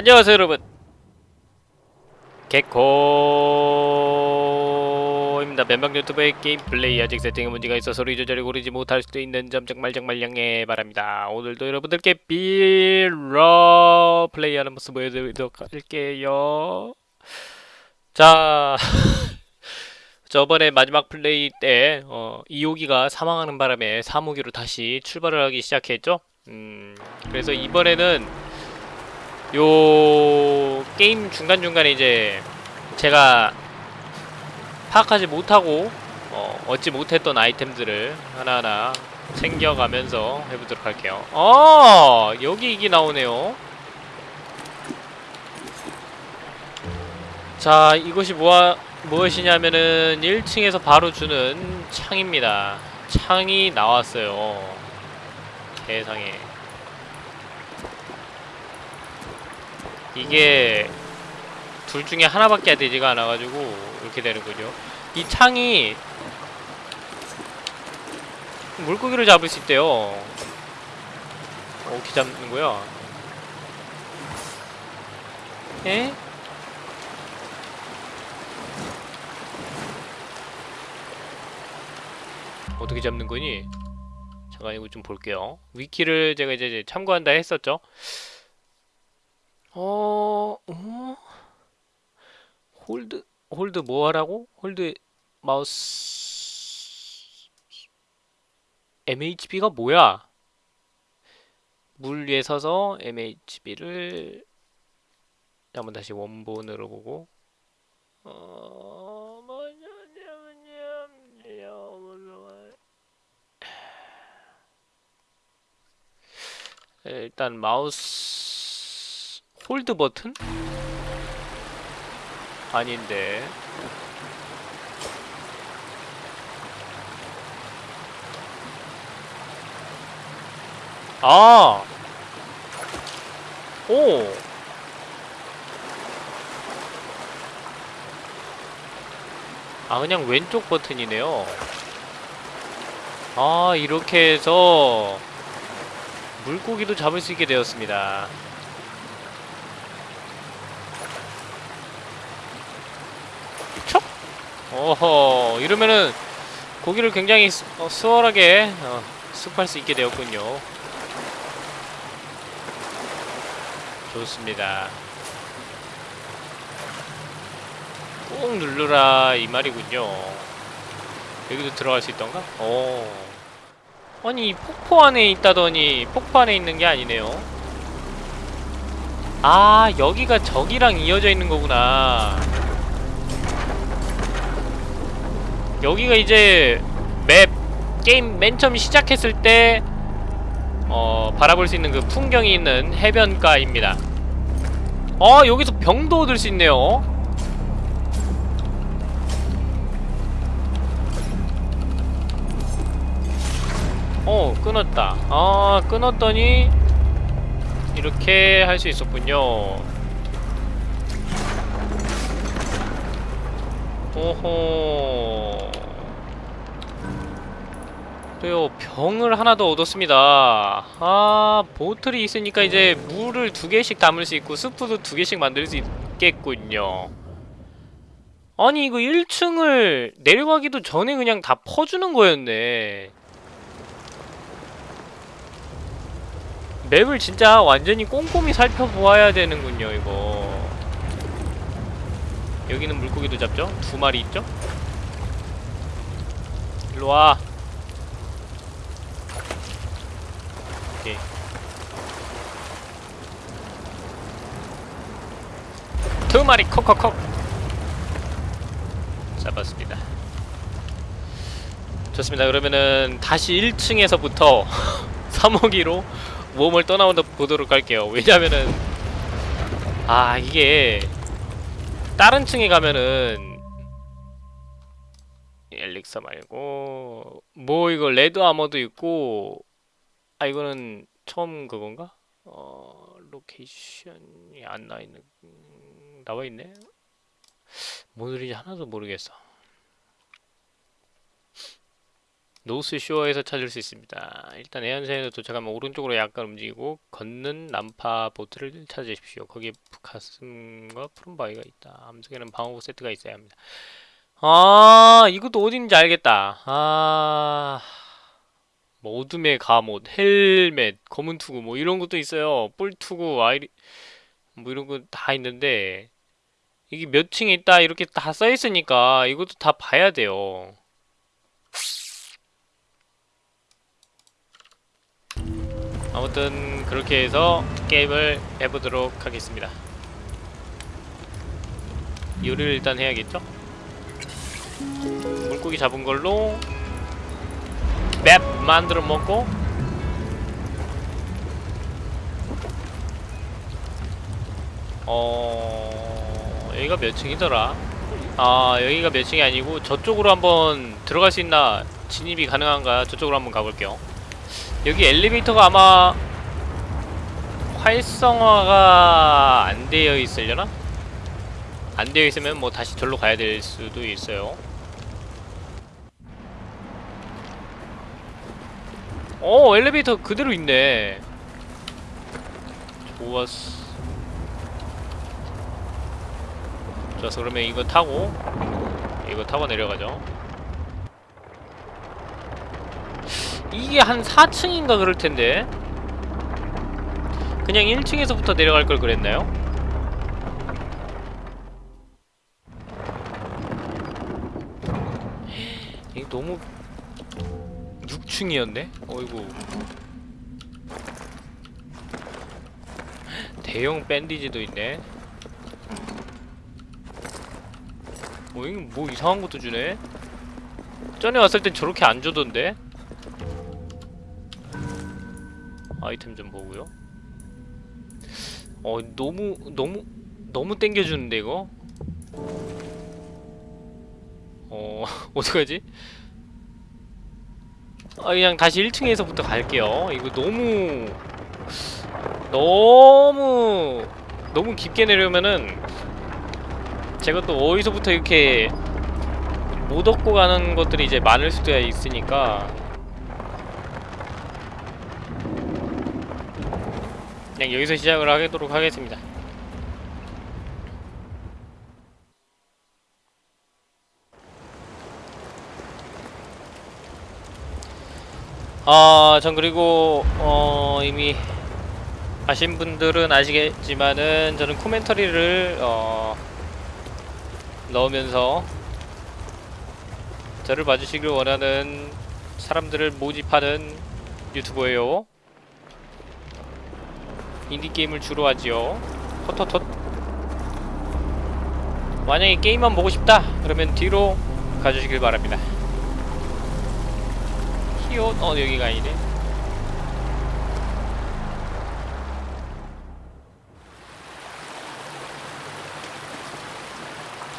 안녕하세요 여러분. 개코입니다. 멤버 유튜브의 게임 플레이 아직 세팅에 문제가 있어 소리 조절이 고르지 못할 수도 있는 점 정말 정말 양해 바랍니다. 오늘도 여러분들께 빌러 플레이하는 모습 보여드리도록 할게요. 자 저번에 마지막 플레이 때 어, 이호기가 사망하는 바람에 사무기로 다시 출발을 하기 시작했죠? 음, 그래서 이번에는 요 게임 중간중간에 이제 제가 파악하지 못하고 어, 얻지 못했던 아이템들을 하나하나 챙겨가면서 해보도록 할게요. 아 여기 이게 나오네요. 자 이것이 뭐하, 무엇이냐면은 1층에서 바로 주는 창입니다. 창이 나왔어요. 세상에 이게 둘 중에 하나밖에 되지가 않아가지고 이렇게 되는군요. 이 창이 물고기를 잡을 수 있대요. 어떻게 잡는 거야? 에? 어떻게 잡는 거니? 잠깐 이거 좀 볼게요. wiki를 제가 이제 참고한다 했었죠. 어, 어? hold, hold 뭐 하라고? hold mouse MHB가 뭐야? 물 위에 서서 MHB를 한번 다시 원본으로 보고 어, 일단 마우스 홀드 버튼? 아닌데 아! 오! 아 그냥 왼쪽 버튼이네요 아 이렇게 해서 물고기도 잡을 수 있게 되었습니다 어허 이러면은 고기를 굉장히 수, 어, 수월하게 어, 습할 수 있게 되었군요. 좋습니다. 꾹 누르라 이 말이군요. 여기도 들어갈 수 있던가? 오 아니 폭포 안에 있다더니 폭포 안에 있는 게 아니네요. 아 여기가 저기랑 이어져 있는 거구나 여기가 이제 맵 게임 맨 처음 시작했을 때 어, 바라볼 수 있는 그 풍경이 있는 해변가입니다. 어 여기서 병도 얻을 수 있네요. 어 끊었다. 아 끊었더니 이렇게 할 수 있었군요. 오호 또요? 병을 하나 더 얻었습니다. 아 보틀이 있으니까 이제 물을 두 개씩 담을 수 있고 스프도 두 개씩 만들 수 있겠군요. 아니 이거 1층을 내려가기도 전에 그냥 다 퍼주는 거였네. 맵을 진짜 완전히 꼼꼼히 살펴보아야 되는군요 이거. 여기는 물고기도 잡죠? 두 마리 있죠? 일로와 오케이 두 마리 콕콕콕. 잡았습니다. 좋습니다. 그러면은 다시 1층에서부터 3호기로 모험을 떠나온다 보도록 할게요. 왜냐면은 아 이게 다른 층에 가면은 엘릭서 말고 뭐 이거 red armor도 있고 아 이거는 처음 그건가? 어 location이 안 나와있는 음, 나와있네? 뭔 소리인지 하나도 모르겠어 노스 쇼어에서 찾을 수 있습니다. 일단 해안선에 도착하면 오른쪽으로 약간 움직이고 걷는 난파 보트를 찾으십시오. 거기에 가슴과 푸른 바위가 있다. 암석에는 방어구 세트가 있어야 합니다. 아 이것도 어딘지 알겠다. 아... 뭐 어둠의 갑옷, 헬멧, 검은 투구 뭐 이런 것도 있어요. 뿔 투구, 아이리 뭐 이런 거 다 있는데 이게 몇 층에 있다 이렇게 다 써 있으니까 이것도 다 봐야 돼요. 아무튼 그렇게 해서 게임을 해보도록 하겠습니다. 요리를 일단 해야겠죠? 물고기 잡은 걸로 맵 만들어 먹고 어... 여기가 몇 층이더라? 아 여기가 몇 층이 아니고 저쪽으로 한번 들어갈 수 있나 진입이 가능한가? 저쪽으로 한번 가볼게요. 여기 엘리베이터가 아마 활성화가 안 되어 있으려나? 안 되어 있으면 뭐 다시 절로 가야 될 수도 있어요. 어 엘리베이터 그대로 있네. 좋았어 좋았어 그러면 이거 타고 이거 타고 내려가죠 이게 한 4층인가 그럴 텐데 그냥 1층에서부터 내려갈 걸 그랬나요? 이게 너무 6층이었네? 어이구 대형 밴디지도 있네 어, 이거 뭐 이상한 것도 주네? 전에 왔을 땐 저렇게 안 주던데? 아이템 좀 보고요 어, 너무, 너무, 너무 땡겨주는데, 이거? 어, 어떡하지? 아, 그냥 다시 1층에서부터 갈게요. 이거 너무 너무 너무 깊게 내려오면은 제가 또 어디서부터 이렇게 못 얻고 가는 것들이 이제 많을 수도 있으니까 그냥 여기서 시작을 하도록 하겠습니다. 아, 전 그리고 어, 이미 아신 분들은 아시겠지만은 저는 코멘터리를 어, 넣으면서 저를 봐주시길 원하는 사람들을 모집하는 유튜버예요. 인디게임을 주로 하지요. 헛헛헛. 만약에 게임만 보고 싶다 그러면 뒤로 가주시길 바랍니다. 히옷 어 여기가 아니네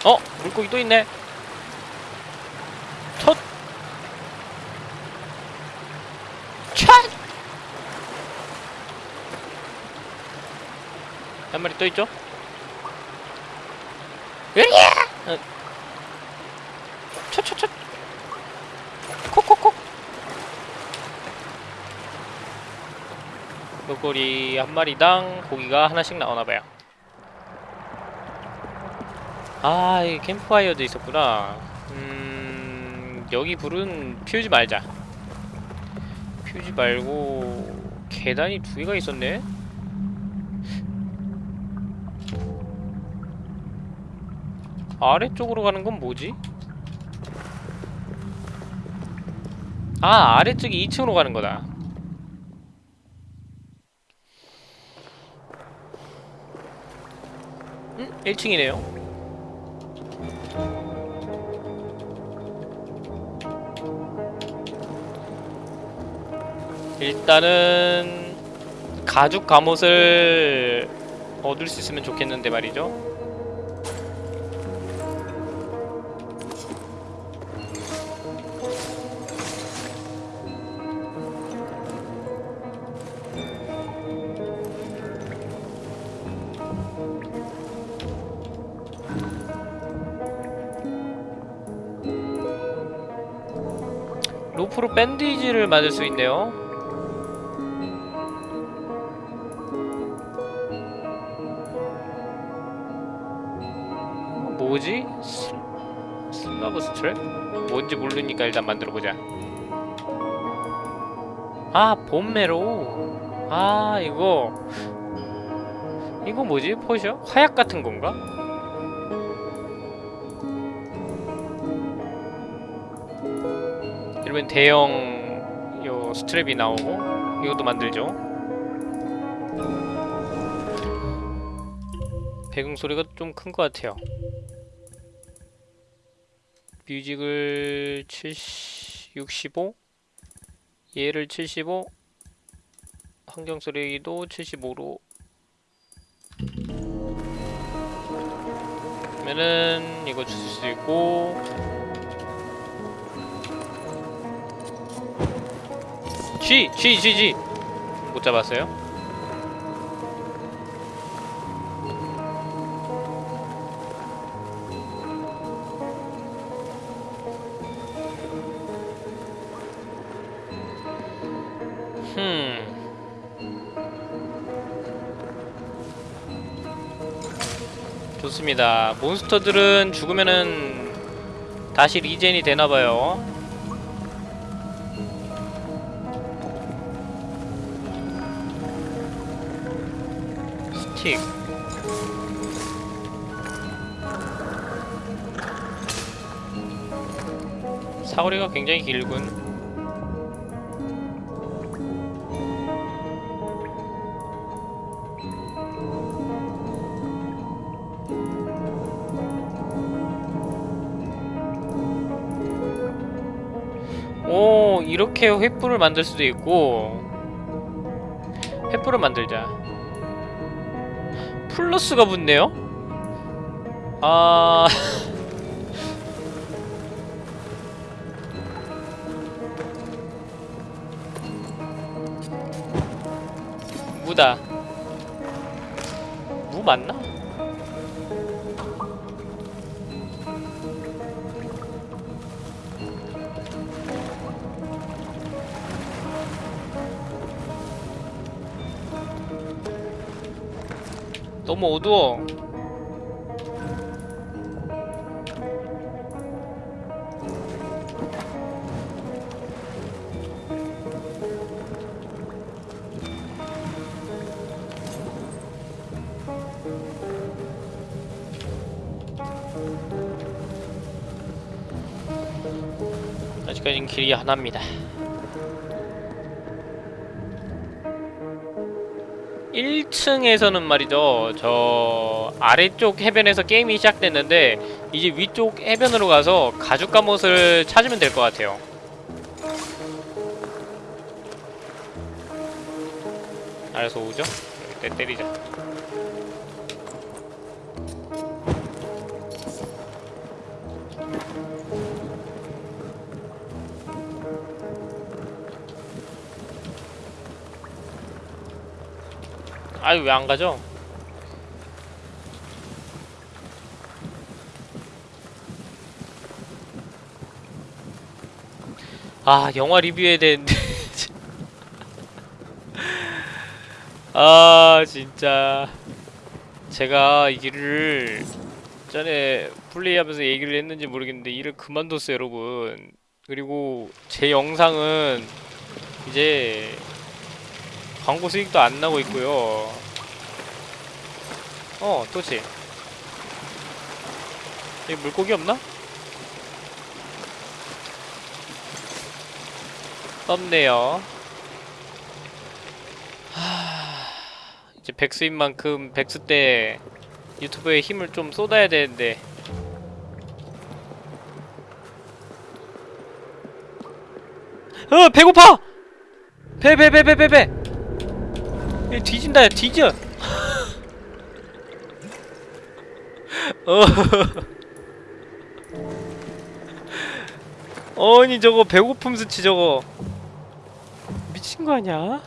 어 물고기 또 있네 톳 촥! 한 마리 또 있죠? 으랴! 어. 촥촥촥 콕콕콕 물고기 한 마리당 고기가 하나씩 나오나봐요 아, 이 캠프파이어도 있었구나. 음, 여기 불은 피우지 말자. 피우지 말고 계단이 두 개가 있었네. 아래쪽으로 가는 건 뭐지? 아, 아래쪽이 2층으로 가는 거다. 음? 1층이네요. 일단은 가죽 갑옷을 얻을 수 있으면 좋겠는데 말이죠. 로프로 밴디지를 만들 수 있네요. 뭐지? 스- 슬라브 스트랩? 뭔지 모르니까 일단 만들어보자. 아, 봄메로. 아, 이거. 이거 뭐지? 포셔? 화약 같은 건가? 이러면 대형 요 스트랩이 나오고 이것도 만들죠. 배경 소리가 좀 큰 것 같아요. 뮤직을 70, 65 얘를 75 환경 소리도 75로 그러면은 이거 줄수 있고 G! G! G! G! 못 잡았어요? 좋습니다. 몬스터들은 죽으면은 다시 리젠이 되나봐요. 스틱. 사거리가 굉장히 길군. 오 이렇게 횃불을 만들 수도 있고 횃불을 만들자 플러스가 붙네요? 아... 무다 무 맞나? 너무 어두워. 아직까지는 길이 하나입니다. 1층에서는 말이죠. 저 아래쪽 해변에서 게임이 시작됐는데 이제 위쪽 해변으로 가서 가죽 갑옷을 찾으면 될 것 같아요. 알아서 오죠? 때 때리자. 아유 왜 안 가죠? 아 영화 리뷰해야 되는데. 아 진짜. 제가 이 길을 전에 플레이하면서 얘기를 했는지 모르겠는데 일을 그만뒀어요 여러분. 그리고 제 영상은 이제 광고 수익도 안 나고 있고요. 어, 또지. 여기 물고기 없나? 없네요. 하... 이제 백수인 만큼 백수 때 유튜브에 힘을 좀 쏟아야 되는데 어 배고파! 배 배 배 배 배배 얘 뒤진다 야 뒤져. 어. 아니 저거 배고픔 수치 저거. 미친 거 아니야?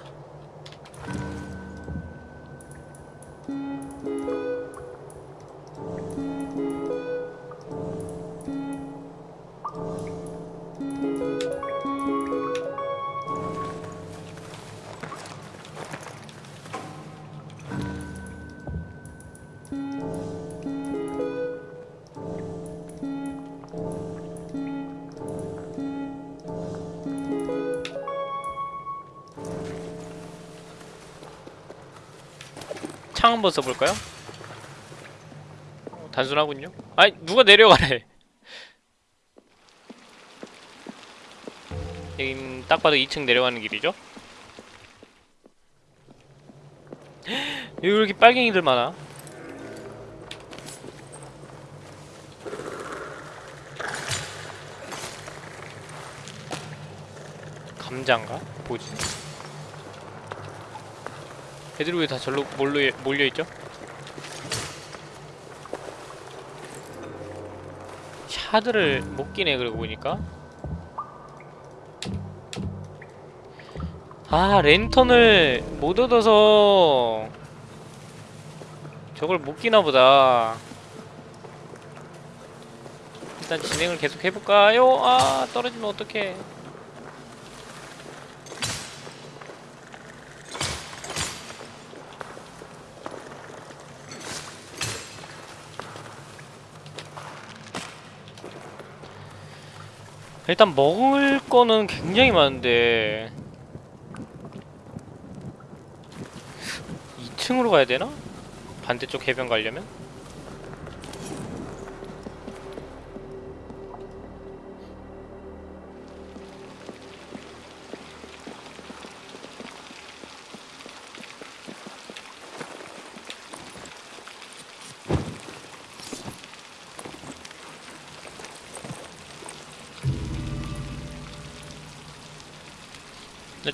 창 한번 써볼까요? 어, 단순하군요 아이 누가 내려가래 여긴 딱 봐도 2층 내려가는 길이죠? 여기 왜 이렇게 빨갱이들 많아? 감자인가? 보지? 애들이 왜 다 절로 몰려, 몰려있죠? 샤드를 못 끼네 그러고 보니까 아 랜턴을 못 얻어서 저걸 못 끼나 보다 일단 진행을 계속 해볼까요? 아 떨어지면 어떡해 일단 먹을 거는 굉장히 많은데 2층으로 가야 되나? 반대쪽 해변 가려면?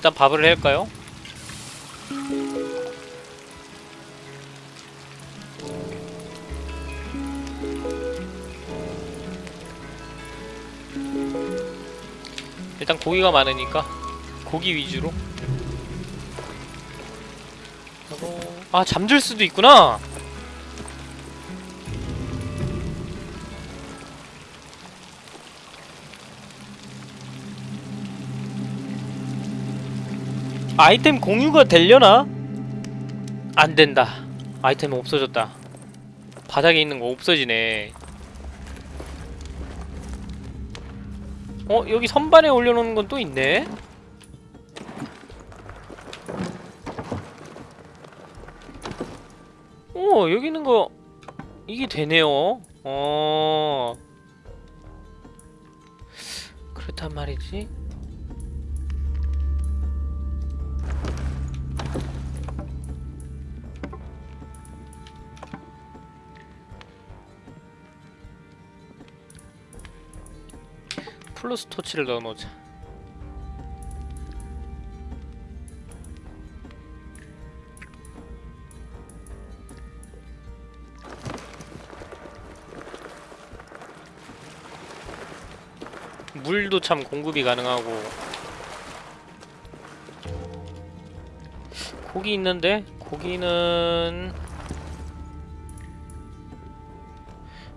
일단 밥을 할까요? 일단 고기가 많으니까 고기 위주로 아 잠들 수도 있구나 아이템 공유가 되려나? 안 된다. 아이템 없어졌다. 바닥에 있는 거 없어지네. 어, 여기 선반에 올려놓는 건 또 있네? 어, 여기 있는 거, 이게 되네요. 어. 그렇단 말이지. 플러스 토치를 넣어놓자. 물도 참 공급이 가능하고 고기 있는데 고기는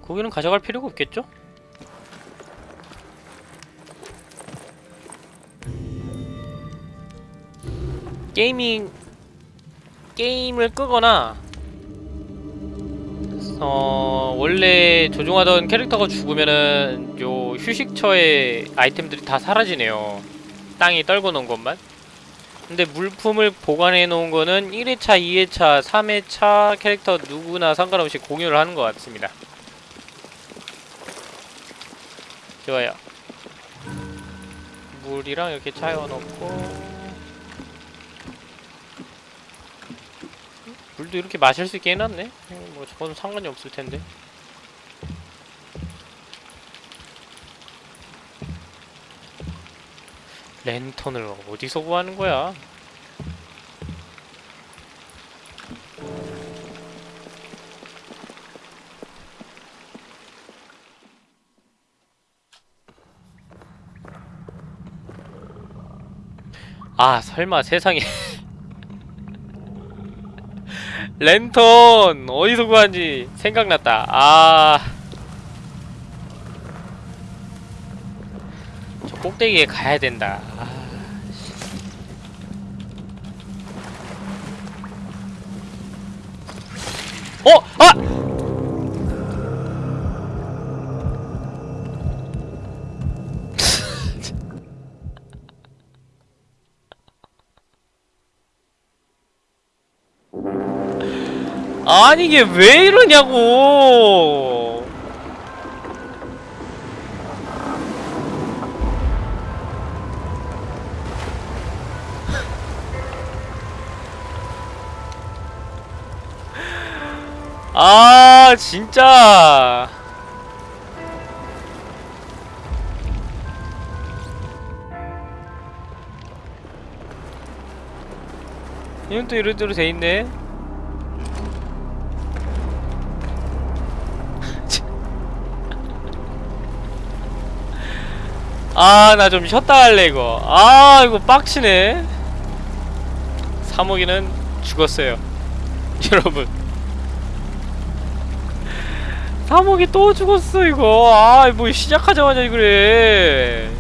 고기는 가져갈 필요가 없겠죠? 게이밍 게임을 끄거나 어 원래 조종하던 캐릭터가 죽으면은 요 휴식처의 아이템들이 다 사라지네요. 땅이 떨궈 놓은 것만. 근데 물품을 보관해 놓은 거는 1회차, 2회차, 3회차 캐릭터 누구나 상관없이 공유를 하는 것 같습니다. 좋아요. 물이랑 이렇게 차여 놓고 물도 이렇게 마실 수 있게 해놨네? 어, 뭐 저거는 상관이 없을 텐데 랜턴을 어디서 구하는 거야? 아 설마 세상에 랜턴 어디서 구하는지 생각났다. 아. 저 꼭대기에 가야 된다. 아, 씨. 어! 아! 아니 이게 왜 이러냐고. 아 진짜. 이건 또 이런 대로 돼있네 아 나 좀 쉬었다 할래 이거. 아 이거 빡치네. 3호기는 죽었어요. 여러분. 3호기 또 죽었어 이거. 아뭐 시작하자마자 그래